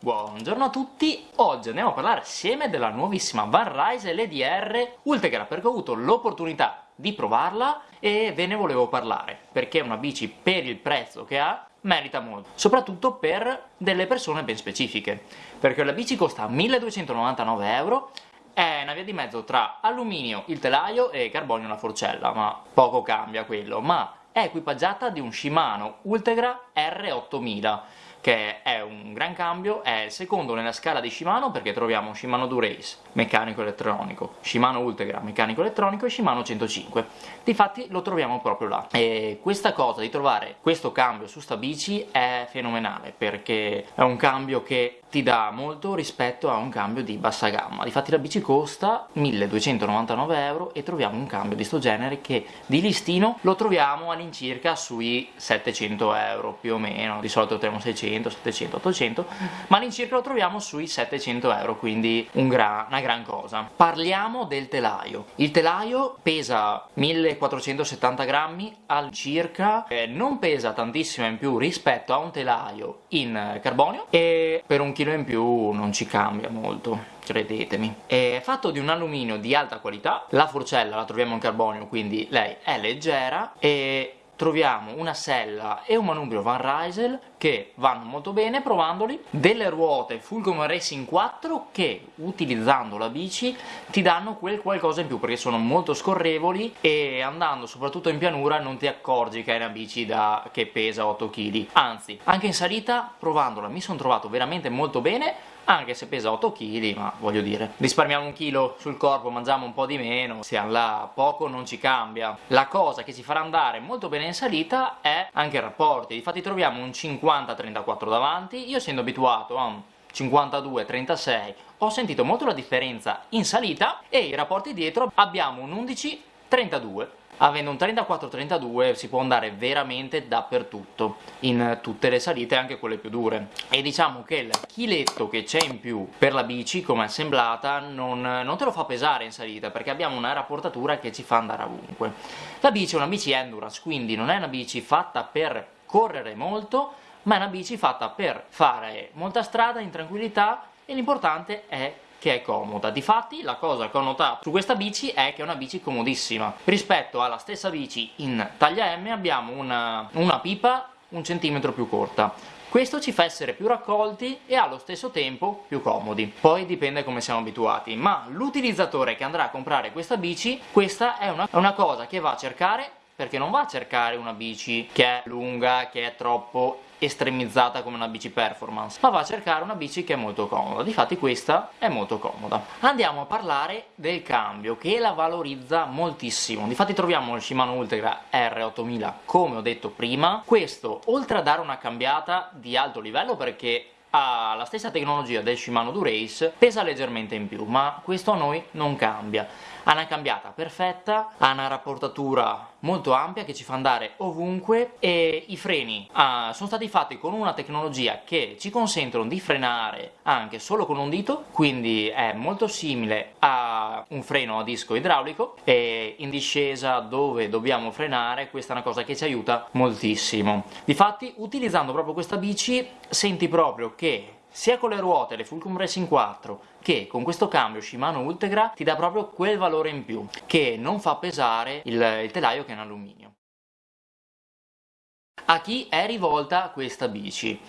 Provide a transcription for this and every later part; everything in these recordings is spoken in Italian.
Buongiorno a tutti, oggi andiamo a parlare assieme della nuovissima Van Rise LDR Ultegra perché ho avuto l'opportunità di provarla e ve ne volevo parlare perché è una bici per il prezzo che ha merita molto, soprattutto per delle persone ben specifiche. Perché la bici costa 1299 euro è una via di mezzo tra alluminio, il telaio e carbonio la forcella, ma poco cambia quello, ma è equipaggiata di un Shimano Ultegra R8000 che è un gran cambio, è il secondo nella scala di Shimano perché troviamo Shimano Durace, meccanico elettronico, Shimano Ultegra, meccanico elettronico e Shimano 105. Difatti lo troviamo proprio là. E questa cosa di trovare questo cambio su sta bici è fenomenale perché è un cambio che ti dà molto rispetto a un cambio di bassa gamma. Difatti la bici costa 1299 euro e troviamo un cambio di sto genere che di listino lo troviamo all'incirca sui 700 euro più o meno. Di solito troviamo 600, 700, 800, ma all'incirca lo troviamo sui 700 euro, quindi un gra una gran cosa. Parliamo del telaio. Il telaio pesa 1470 grammi all'incirca, eh, non pesa tantissimo in più rispetto a un telaio in carbonio e per un chilo in più non ci cambia molto credetemi. È fatto di un alluminio di alta qualità, la forcella la troviamo in carbonio quindi lei è leggera e troviamo una sella e un manubrio Van Rysel che vanno molto bene provandoli, delle ruote Fulcrum Racing 4 che utilizzando la bici ti danno quel qualcosa in più perché sono molto scorrevoli e andando soprattutto in pianura non ti accorgi che è una bici da... che pesa 8 kg, anzi anche in salita provandola mi sono trovato veramente molto bene anche se pesa 8 kg, ma voglio dire, risparmiamo un chilo sul corpo, mangiamo un po' di meno, siamo là, poco non ci cambia. La cosa che ci farà andare molto bene in salita è anche il rapporti, infatti troviamo un 50-34 davanti, io essendo abituato a un 52-36 ho sentito molto la differenza in salita e i rapporti dietro. Abbiamo un 11-32 avendo un 34-32 si può andare veramente dappertutto, in tutte le salite, anche quelle più dure. E diciamo che il chiletto che c'è in più per la bici, come assemblata, non, non te lo fa pesare in salita, perché abbiamo una rapportatura che ci fa andare ovunque. La bici è una bici endurance, quindi non è una bici fatta per correre molto, ma è una bici fatta per fare molta strada in tranquillità e l'importante è che è comoda. Difatti la cosa che ho notato su questa bici è che è una bici comodissima. Rispetto alla stessa bici in taglia M abbiamo una, una pipa un centimetro più corta. Questo ci fa essere più raccolti e allo stesso tempo più comodi. Poi dipende come siamo abituati, ma l'utilizzatore che andrà a comprare questa bici, questa è una, una cosa che va a cercare perché non va a cercare una bici che è lunga, che è troppo estremizzata come una bici performance ma va a cercare una bici che è molto comoda. Difatti questa è molto comoda. Andiamo a parlare del cambio che la valorizza moltissimo. Difatti troviamo il Shimano Ultegra R8000 come ho detto prima. Questo oltre a dare una cambiata di alto livello perché ha la stessa tecnologia del Shimano Durace, pesa leggermente in più, ma questo a noi non cambia. Ha una cambiata perfetta, ha una rapportatura molto ampia che ci fa andare ovunque e i freni uh, sono stati fatti con una tecnologia che ci consentono di frenare anche solo con un dito, quindi è molto simile a un freno a disco idraulico e in discesa dove dobbiamo frenare questa è una cosa che ci aiuta moltissimo. Difatti utilizzando proprio questa bici senti proprio che sia con le ruote, le Fulcrum Racing 4, che con questo cambio Shimano Ultegra ti dà proprio quel valore in più, che non fa pesare il, il telaio che è in alluminio. A chi è rivolta questa bici?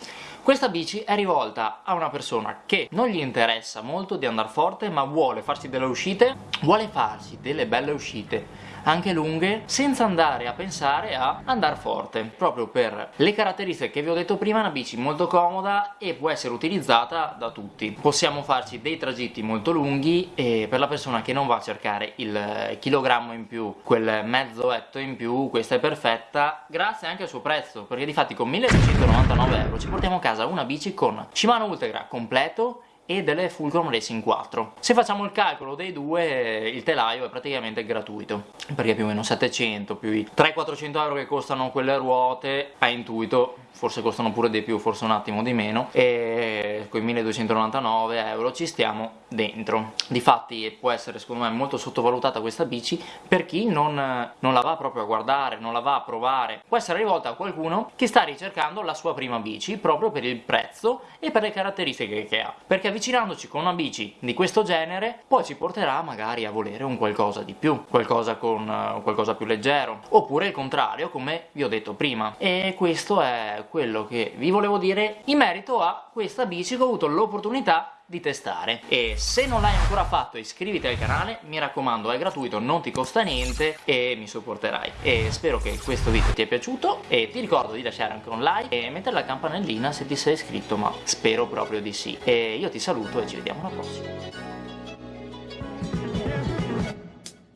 Questa bici è rivolta a una persona che non gli interessa molto di andare forte ma vuole farsi delle uscite, vuole farsi delle belle uscite anche lunghe senza andare a pensare a andare forte. Proprio per le caratteristiche che vi ho detto prima è una bici molto comoda e può essere utilizzata da tutti. Possiamo farci dei tragitti molto lunghi e per la persona che non va a cercare il chilogrammo in più quel mezzo etto in più questa è perfetta grazie anche al suo prezzo perché di fatti con 1699 euro ci portiamo a casa una bici con Shimano Ultegra completo e delle Fulcrum Racing 4. Se facciamo il calcolo dei due, il telaio è praticamente gratuito, perché più o meno 700 più i 300-400 euro che costano quelle ruote, a intuito forse costano pure di più, forse un attimo di meno, e con i 1299 euro ci stiamo dentro. Difatti può essere secondo me molto sottovalutata questa bici per chi non, non la va proprio a guardare, non la va a provare. Può essere rivolta a qualcuno che sta ricercando la sua prima bici proprio per il prezzo e per le caratteristiche che ha. Perché avvicinandoci con una bici di questo genere poi ci porterà magari a volere un qualcosa di più, qualcosa con uh, qualcosa più leggero, oppure il contrario come vi ho detto prima. E questo è quello che vi volevo dire in merito a questa bici che ho avuto l'opportunità di testare. E se non l'hai ancora fatto iscriviti al canale mi raccomando è gratuito non ti costa niente e mi supporterai. E spero che questo video ti è piaciuto e ti ricordo di lasciare anche un like e mettere la campanellina se ti sei iscritto ma spero proprio di sì. E io ti saluto e ci vediamo alla prossima